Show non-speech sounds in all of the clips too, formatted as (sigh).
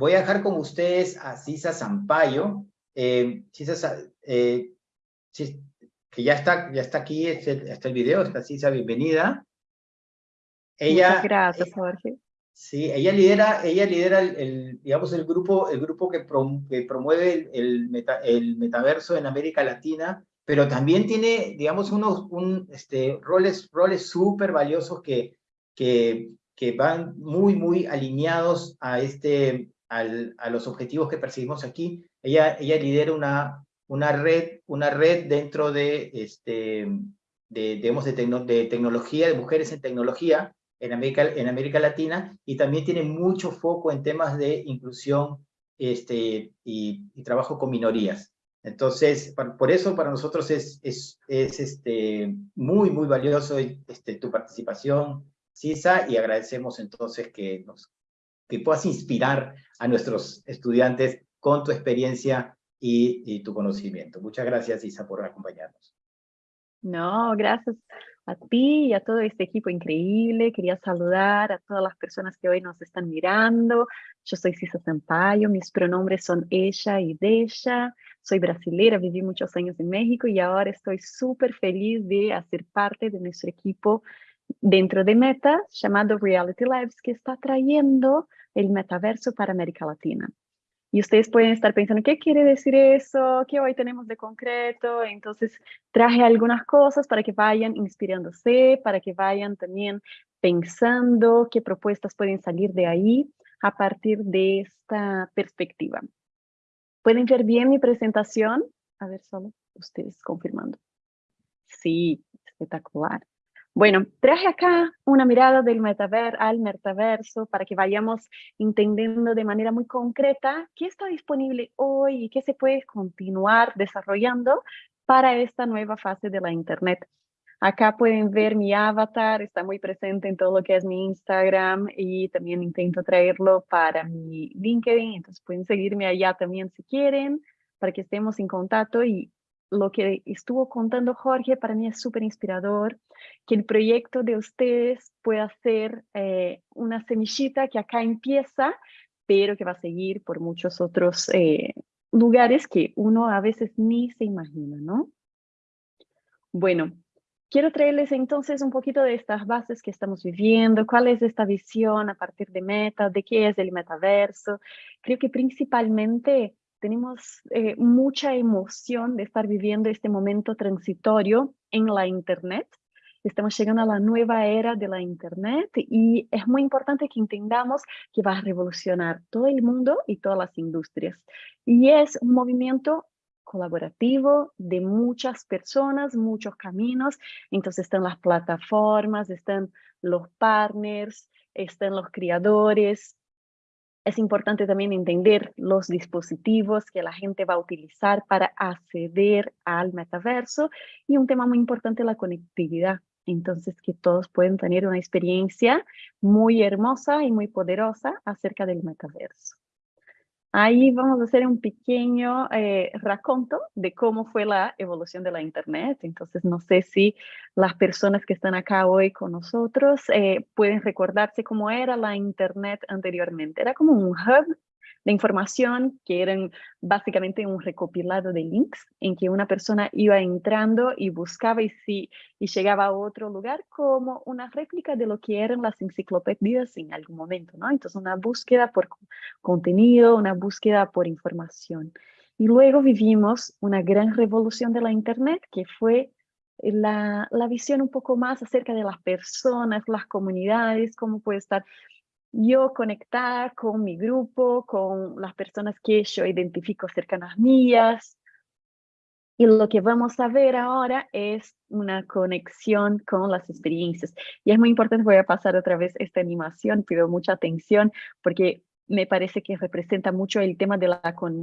voy a dejar con ustedes a Cisa Zampayo. Eh, Cisa, eh, que ya está, ya está aquí, está el video, está Cisa, bienvenida. Ella, Muchas gracias, Jorge. Sí, ella lidera, ella lidera el, digamos, el grupo, el grupo que, promueve el, el, metaverso en América Latina, pero también tiene, digamos, unos un, este, roles, roles súper valiosos que, que, que van muy, muy alineados a, este, al, a los objetivos que perseguimos aquí. Ella, ella lidera una, una, red, una red dentro de, este, de, digamos, de, de tecnología, de mujeres en tecnología, en América, en América Latina y también tiene mucho foco en temas de inclusión este, y, trabajo con minorías. Entonces, por eso para nosotros es, es, es este, muy, muy valioso este, tu participación, Cisa, y agradecemos entonces que, nos, que puedas inspirar a nuestros estudiantes con tu experiencia y, tu conocimiento. Muchas gracias, Cisa, por acompañarnos. No, gracias a ti y a todo este equipo increíble. Quería saludar a todas las personas que hoy nos están mirando. Yo soy Cisa Sampaio, mis pronombres son ella y ella. Soy brasileña, viví muchos años en México y ahora estoy súper feliz de hacer parte de nuestro equipo dentro de Meta, llamado Reality Labs, que está trayendo el metaverso para América Latina. Y ustedes pueden estar pensando, ¿qué quiere decir eso? ¿Qué hoy tenemos de concreto? Entonces, traje algunas cosas para que vayan inspirándose, para que vayan también pensando qué propuestas pueden salir de ahí a partir de esta perspectiva. ¿Pueden ver bien mi presentación? A ver, solo ustedes confirmando. Sí, espectacular. Bueno, traje acá una mirada del metaver al metaverso para que vayamos entendiendo de manera muy concreta qué está disponible hoy y qué se puede continuar desarrollando para esta nueva fase de la Internet. Acá pueden ver mi avatar, está muy presente en todo lo que es mi Instagram y también intento traerlo para mi LinkedIn, entonces pueden seguirme allá también si quieren, para que estemos en contacto y lo que estuvo contando Jorge para mí es súper inspirador, que el proyecto de ustedes pueda ser eh, una semillita que acá empieza, pero que va a seguir por muchos otros eh, lugares que uno a veces ni se imagina, ¿no? Bueno, quiero traerles entonces un poquito de estas bases que estamos viviendo, cuál es esta visión a partir de Meta, de qué es el metaverso. Creo que principalmente tenemos eh, mucha emoción de estar viviendo este momento transitorio en la Internet. Estamos llegando a la nueva era de la Internet y es muy importante que entendamos que va a revolucionar todo el mundo y todas las industrias. Y es un movimiento colaborativo de muchas personas, muchos caminos. Entonces están las plataformas, están los partners, están los creadores, es importante también entender los dispositivos que la gente va a utilizar para acceder al metaverso y un tema muy importante, la conectividad. Entonces, que todos pueden tener una experiencia muy hermosa y muy poderosa acerca del metaverso. Ahí vamos a hacer un pequeño eh, de cómo fue la evolución de la Internet. Entonces, no sé si las personas que están acá hoy con nosotros eh, pueden recordarse cómo era la Internet anteriormente. Era como un hub de información que eran básicamente un recopilado de links en que una persona iba entrando y buscaba y, si, y llegaba a otro lugar como una réplica de lo que eran las enciclopedias en algún momento, ¿no? Entonces una búsqueda por contenido, una búsqueda por información. Y luego vivimos una gran revolución de la Internet que fue la, la, visión un poco más acerca de las personas, las comunidades, cómo puede estar yo conectar con mi grupo, con las personas que yo identifico cercanas mías. Y lo que vamos a ver ahora es una conexión con las experiencias. Y es muy importante, voy a pasar otra vez esta animación, pido mucha atención porque me parece que representa mucho el tema de la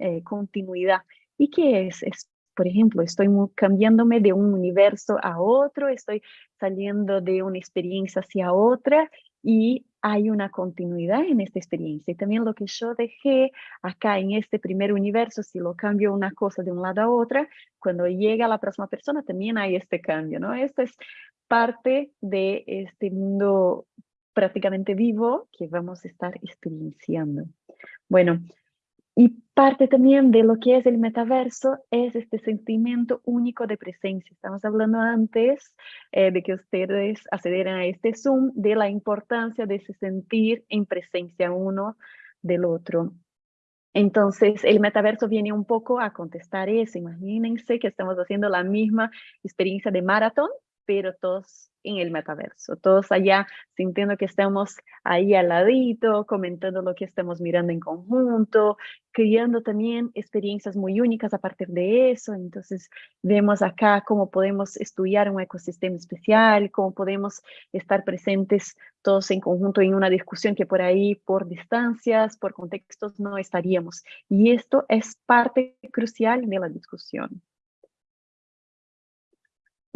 eh, continuidad. ¿Y qué es? es por ejemplo, estoy cambiándome de un universo a otro, estoy saliendo de una experiencia hacia otra y hay una continuidad en esta experiencia. Y también lo que yo dejé acá en este primer universo, si lo cambio una cosa de un lado a otra, cuando llega la próxima persona también hay este cambio, ¿no? Esto es parte de este mundo prácticamente vivo que vamos a estar experienciando. Bueno, y parte también de lo que es el metaverso es este sentimiento único de presencia. Estamos hablando antes eh, de que ustedes accedieran a este Zoom de la importancia de se sentir en presencia uno del otro. Entonces, el metaverso viene un poco a contestar eso. Imagínense que estamos haciendo la misma experiencia de maratón, pero todos en el metaverso, todos allá sintiendo que estamos ahí al ladito, comentando lo que estamos mirando en conjunto, creando también experiencias muy únicas a partir de eso. Entonces vemos acá cómo podemos estudiar un ecosistema especial, cómo podemos estar presentes todos en conjunto en una discusión que por ahí, por distancias, por contextos, no estaríamos. Y esto es parte crucial de la discusión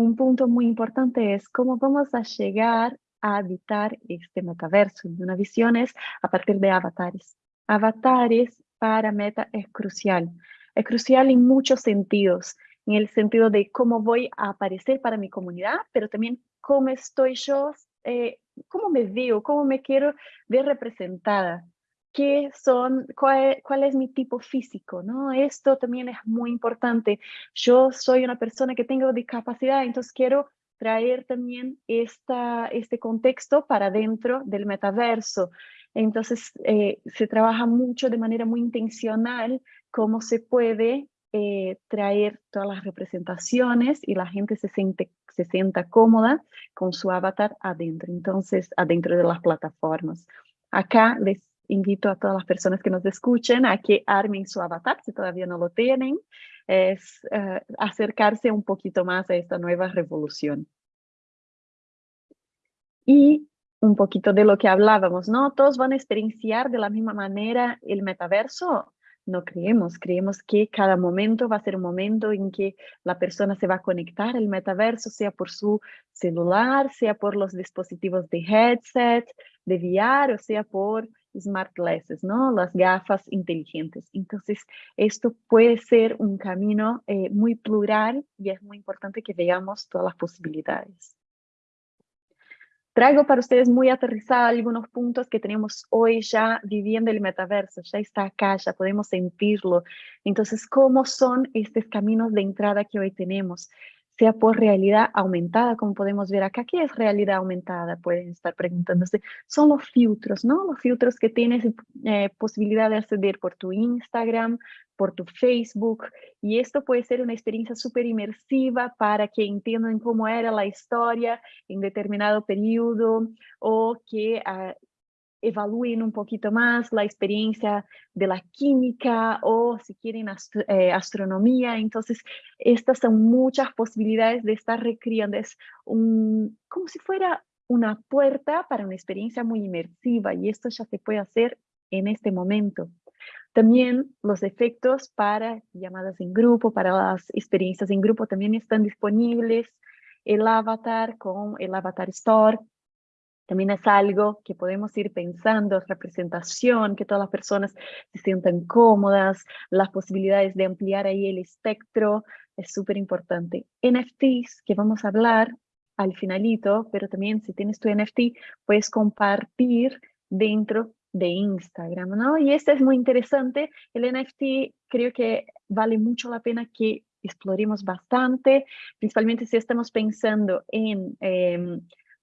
un punto muy importante es cómo vamos a llegar a habitar este metaverso. Una visión es a partir de avatares. Avatares para Meta es crucial. Es crucial en muchos sentidos, en el sentido de cómo voy a aparecer para mi comunidad, pero también cómo estoy yo, eh, cómo me veo, cómo me quiero ver representada qué son, cuál, es mi tipo físico, ¿no? Esto también es muy importante. Yo soy una persona que tengo discapacidad, entonces quiero traer también esta, este contexto para dentro del metaverso. Entonces, eh, se trabaja mucho de manera muy intencional cómo se puede eh, traer todas las representaciones y la gente se, siente, se sienta cómoda con su avatar adentro, entonces adentro de las plataformas. Acá les invito a todas las personas que nos escuchen a que armen su avatar, si todavía no lo tienen, es eh, acercarse un poquito más a esta nueva revolución. Y un poquito de lo que hablábamos, ¿no? Todos van a experienciar de la misma manera el metaverso, no creemos, creemos que cada momento va a ser un momento en que la persona se va a conectar al metaverso, sea por su celular, sea por los dispositivos de headset, de VR, o sea por smart glasses, ¿no? Las gafas inteligentes. Entonces, esto puede ser un camino eh, muy plural y es muy importante que veamos todas las posibilidades. Traigo para ustedes muy aterrizada algunos puntos que tenemos hoy ya viviendo el metaverso, ya está acá, ya podemos sentirlo. Entonces, ¿cómo son estos caminos de entrada que hoy tenemos? Sea por realidad aumentada, como podemos ver acá. ¿Qué es realidad aumentada? Pueden estar preguntándose. Son los filtros, ¿no? Los filtros que tienes eh, posibilidad de acceder por tu Instagram, por tu Facebook, y esto puede ser una experiencia súper inmersiva para que entiendan cómo era la historia en determinado periodo o que ah, evalúen un poquito más la experiencia de la química o si quieren eh, astronomía. Entonces, estas son muchas posibilidades de estar recreando. Es un, como si fuera una puerta para una experiencia muy inmersiva y esto ya se puede hacer en este momento. También los efectos para llamadas en grupo, para las experiencias en grupo también están disponibles. El avatar con el Avatar Store también es algo que podemos ir pensando, representación, que todas las personas se sientan cómodas, las posibilidades de ampliar ahí el espectro, es súper importante. NFTs, que vamos a hablar al finalito, pero también si tienes tu NFT, puedes compartir dentro de Instagram, ¿no? Y este es muy interesante. El NFT creo que vale mucho la pena que exploremos bastante, principalmente si estamos pensando en... Em,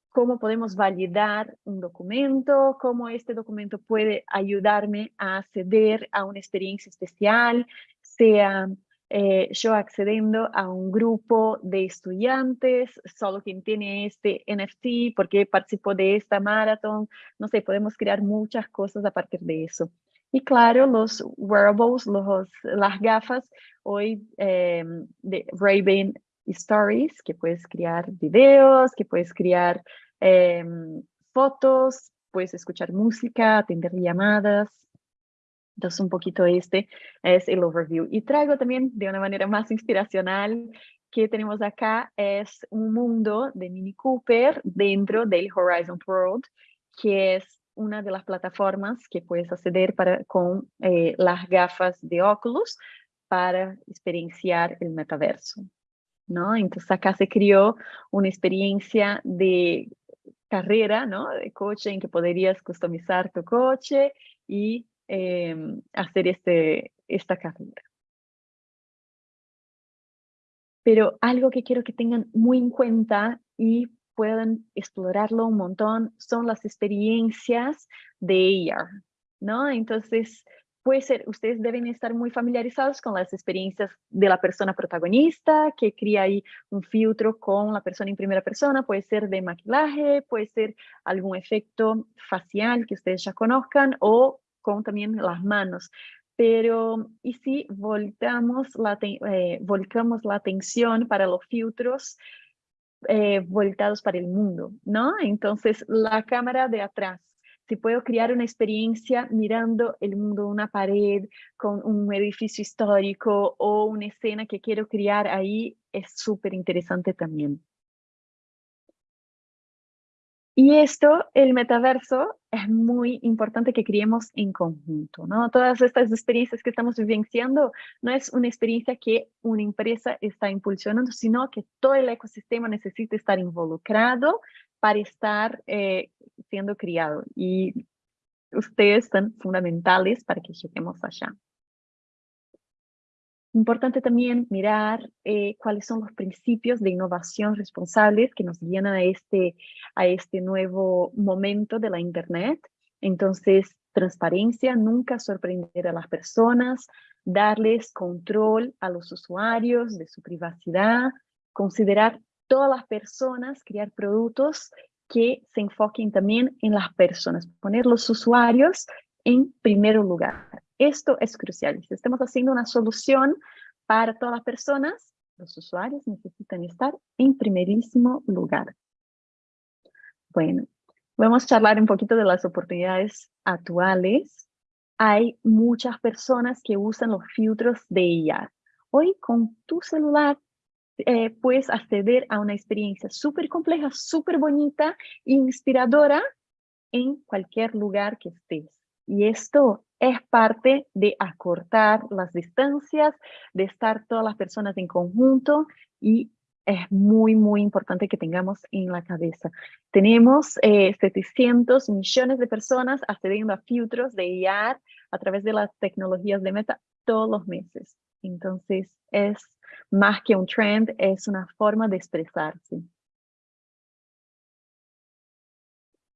cómo podemos validar un documento, cómo este documento puede ayudarme a acceder a una experiencia especial, sea eh, yo accediendo a un grupo de estudiantes, solo quien tiene este NFT, porque participó de esta maratón, no sé, podemos crear muchas cosas a partir de eso. Y claro, los wearables, los, las gafas hoy eh, de Ray-Ban stories, que puedes crear videos, que puedes crear em, fotos, puedes escuchar música, atender llamadas. Entonces, un poquito este es el overview. Y traigo también de una manera más inspiracional que tenemos acá es un mundo de Mini Cooper dentro del Horizon World, que es una de las plataformas que puedes acceder para, con eh, las gafas de Oculus para experienciar el metaverso. ¿No? Entonces acá se creó una experiencia de carrera, ¿no? De coche en que podrías customizar tu coche y em, hacer este, esta carrera. Pero algo que quiero que tengan muy en cuenta y puedan explorarlo un montón son las experiencias de AR, ¿no? Entonces, puede ser, ustedes deben estar muy familiarizados con las experiencias de la persona protagonista, que crea ahí un filtro con la persona en primera persona, puede ser de maquillaje, puede ser algún efecto facial que ustedes ya conozcan o con también las manos. Pero, ¿y si voltamos la, eh, volcamos la atención para los filtros eh, voltados para el mundo, ¿no? Entonces, la cámara de atrás si puedo crear una experiencia mirando el mundo, una pared con un edificio histórico o una escena que quiero crear ahí, es súper interesante también. Y esto, el metaverso, es muy importante que creemos en conjunto, ¿no? Todas estas experiencias que estamos vivenciando no es una experiencia que una empresa está impulsionando, sino que todo el ecosistema necesita estar involucrado para estar eh, siendo criado y ustedes son fundamentales para que lleguemos allá. Importante también mirar eh, cuáles son los principios de innovación responsables que nos guían a este, a este nuevo momento de la Internet. Entonces, transparencia, nunca sorprender a las personas, darles control a los usuarios de su privacidad, considerar todas las personas, crear productos que se enfoquen también en las personas, poner los usuarios en primer lugar. Esto es crucial. Si estamos haciendo una solución para todas las personas, los usuarios necesitan estar en primerísimo lugar. Bueno, vamos a charlar un poquito de las oportunidades actuales. Hay muchas personas que usan los filtros de IA. Hoy con tu celular eh, puedes acceder a una experiencia súper compleja, súper bonita, inspiradora en cualquier lugar que estés. Y esto es parte de acortar las distancias, de estar todas las personas en conjunto y es muy, muy importante que tengamos en la cabeza. Tenemos 700 eh, millones de personas accediendo a filtros de IAR a través de las tecnologías de Meta todos los meses. Entonces, es más que un trend, es una forma de expresarse.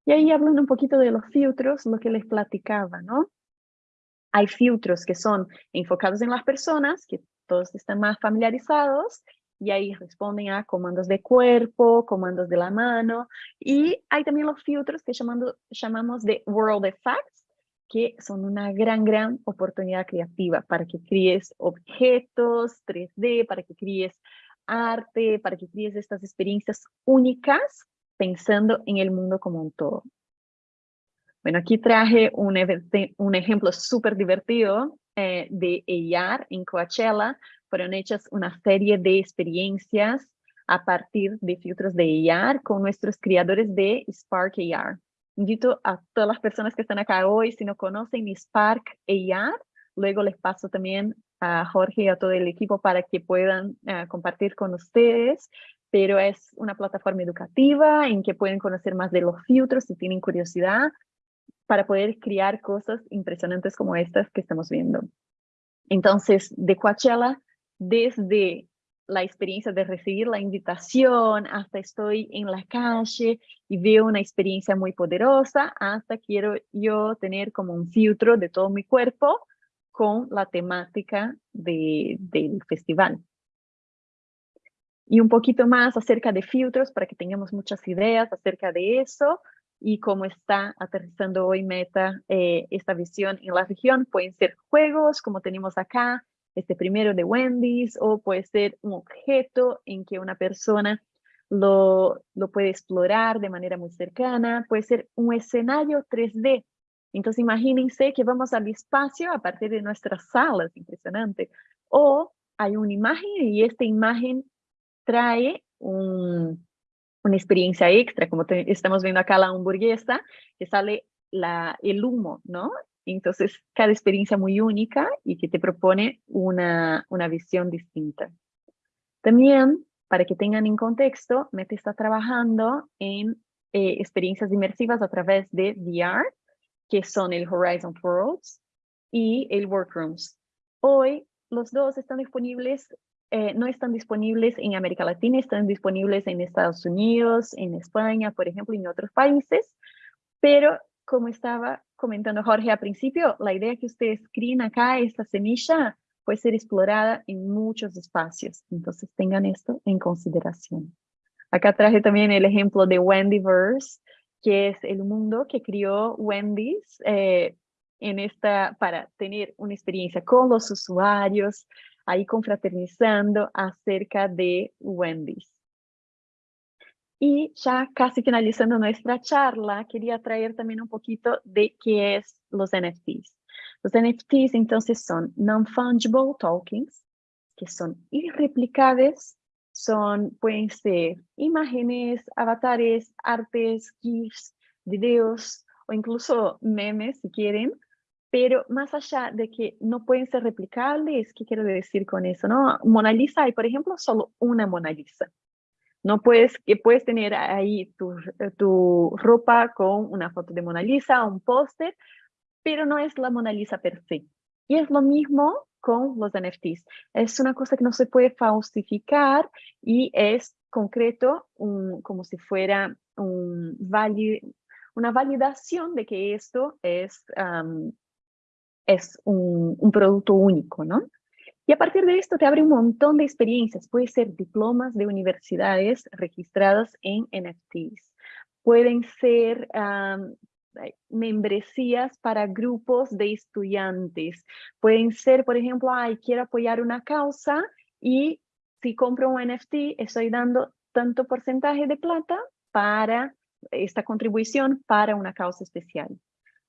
Y ahí hablando un poquito de los filtros, lo que les platicaba, ¿no? Hay filtros que son enfocados en las personas, que todos están más familiarizados, y ahí responden a comandos de cuerpo, comandos de la mano, y hay también los filtros que llamando, llamamos de world effects, que son una gran, gran oportunidad creativa para que críes objetos 3D, para que críes arte, para que críes estas experiencias únicas pensando en el mundo como un todo. Bueno, aquí traje un, un ejemplo súper divertido eh, de AR en Coachella. Fueron hechas una serie de experiencias a partir de filtros de AR con nuestros creadores de Spark AR. Invito a todas las personas que están acá hoy, si no conocen Spark AR, luego les paso también a Jorge y a todo el equipo para que puedan eh, compartir con ustedes, pero es una plataforma educativa en que pueden conocer más de los filtros si tienen curiosidad para poder crear cosas impresionantes como estas que estamos viendo. Entonces, de Coachella, desde la experiencia de recibir la invitación, hasta estoy en la calle y veo una experiencia muy poderosa, hasta quiero yo tener como un filtro de todo mi cuerpo con la temática de, del festival. Y un poquito más acerca de filtros para que tengamos muchas ideas acerca de eso y cómo está aterrizando hoy Meta eh, esta visión en la región. Pueden ser juegos como tenemos acá, este primero de Wendy's, o puede ser un objeto en que una persona lo, lo puede explorar de manera muy cercana, puede ser un escenario 3D. Entonces imagínense que vamos al espacio a partir de nuestras salas, impresionante. O hay una imagen y esta imagen trae un, una experiencia extra, como estamos viendo acá la hamburguesa, que sale la, el humo, ¿no? Entonces, cada experiencia muy única y que te propone una, una visión distinta. También, para que tengan en contexto, Meta está trabajando en eh, experiencias inmersivas a través de VR, que son el Horizon Worlds, y el Workrooms. Hoy los dos están disponibles, eh, no están disponibles en América Latina, están disponibles en Estados Unidos, en España, por ejemplo, y en otros países, pero como estaba comentando Jorge al principio, la idea que ustedes críen acá, esta semilla, puede ser explorada en muchos espacios. Entonces tengan esto en consideración. Acá traje también el ejemplo de Wendyverse, que es el mundo que crió Wendy's eh, en esta, para tener una experiencia con los usuarios, ahí confraternizando acerca de Wendy's. Y ya casi finalizando nuestra charla, quería traer también un poquito de qué es los NFTs. Los NFTs entonces son non-fungible tokens, que son irreplicables, son, pueden ser imágenes, avatares, artes, GIFs, videos o incluso memes si quieren, pero más allá de que no pueden ser replicables, ¿qué quiero decir con eso? No? Mona Lisa hay, por ejemplo, solo una Mona Lisa. No puedes, que puedes tener ahí tu, tu ropa con una foto de Mona Lisa, un póster, pero no es la Mona Lisa per se. Y es lo mismo con los NFTs. Es una cosa que no se puede falsificar y es concreto, un, como si fuera un una validación de que esto es, es un, un producto único, ¿no? Y a partir de esto te abre un montón de experiencias. Puede ser diplomas de universidades registradas en NFTs. Pueden ser membresías para grupos de estudiantes. Pueden ser, por ejemplo, ay, quiero apoyar una causa y si compro un NFT estoy dando tanto porcentaje de plata para esta contribución para una causa especial.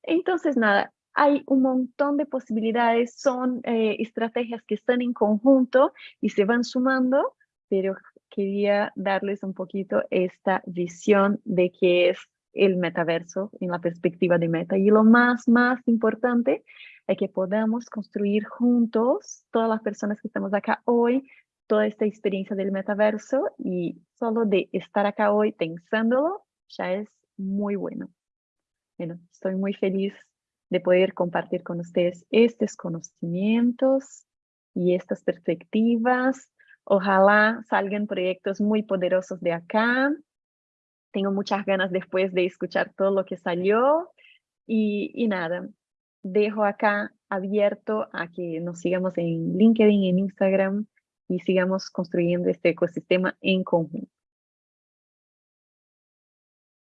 Entonces, nada, hay un montón de posibilidades, son eh, estrategias que están en conjunto y se van sumando, pero quería darles un poquito esta visión de qué es el metaverso en la perspectiva de Meta. Y lo más, más importante es que podamos construir juntos, todas las personas que estamos acá hoy, toda esta experiencia del metaverso y solo de estar acá hoy pensándolo ya es muy bueno. Bueno, estoy muy feliz de poder compartir con ustedes estos conocimientos y estas perspectivas. Ojalá salgan proyectos muy poderosos de acá. Tengo muchas ganas después de escuchar todo lo que salió. Y, y nada, dejo acá abierto a que nos sigamos en LinkedIn, en Instagram y sigamos construyendo este ecosistema en conjunto.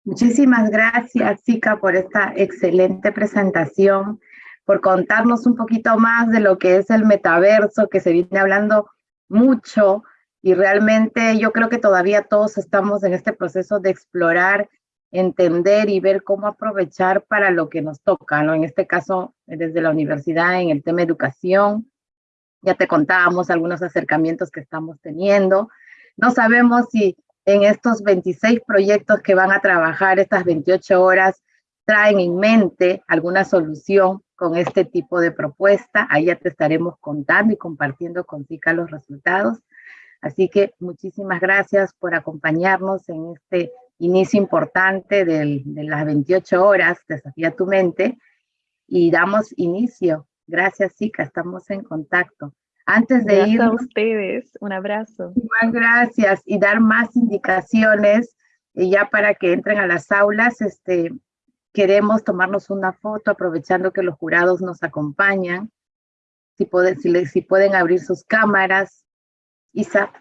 Muchísimas gracias, Zika, por esta excelente presentación, por contarnos un poquito más de lo que es el metaverso, que se viene hablando mucho, y realmente yo creo que todavía todos estamos en este proceso de explorar, entender y ver cómo aprovechar para lo que nos toca, ¿no? En este caso, desde la universidad, en el tema educación, ya te contábamos algunos acercamientos que estamos teniendo. No sabemos si en estos 26 proyectos que van a trabajar estas 28 horas traen en mente alguna solución con este tipo de propuesta. Ahí ya te estaremos contando y compartiendo con Zika los resultados. Así que muchísimas gracias por acompañarnos en este inicio importante de las 28 horas, Desafía tu mente, y damos inicio. Gracias, Zika, estamos en contacto. Antes de ir a ustedes, un abrazo. Muchas gracias y dar más indicaciones y ya para que entren a las aulas, este, queremos tomarnos una foto aprovechando que los jurados nos acompañan. Si, pueden, si, si pueden abrir sus cámaras. Isa,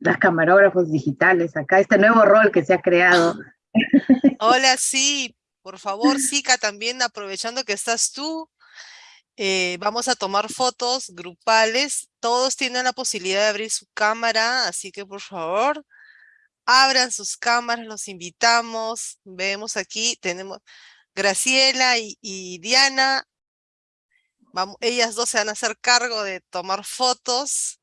las camarógrafos digitales, acá este nuevo rol que se ha creado. Hola, sí, por favor, Zika, también aprovechando que estás tú, eh, vamos a tomar fotos grupales. Todos tienen la posibilidad de abrir su cámara, así que por favor, abran sus cámaras, los invitamos. Vemos aquí, tenemos Graciela y, Diana. Ellas dos se van a hacer cargo de tomar fotos.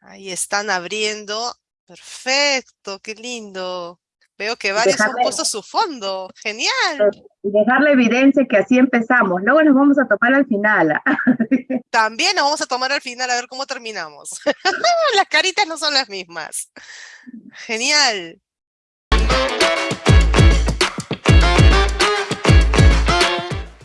Ahí están abriendo. Perfecto, qué lindo. Veo que varios dejarle, han puesto su fondo. Genial. Pues, y dejar la evidencia que así empezamos. Luego nos vamos a tomar al final. ¿ah? (laughs) También nos vamos a tomar al final a ver cómo terminamos. (laughs) las caritas no son las mismas. Genial.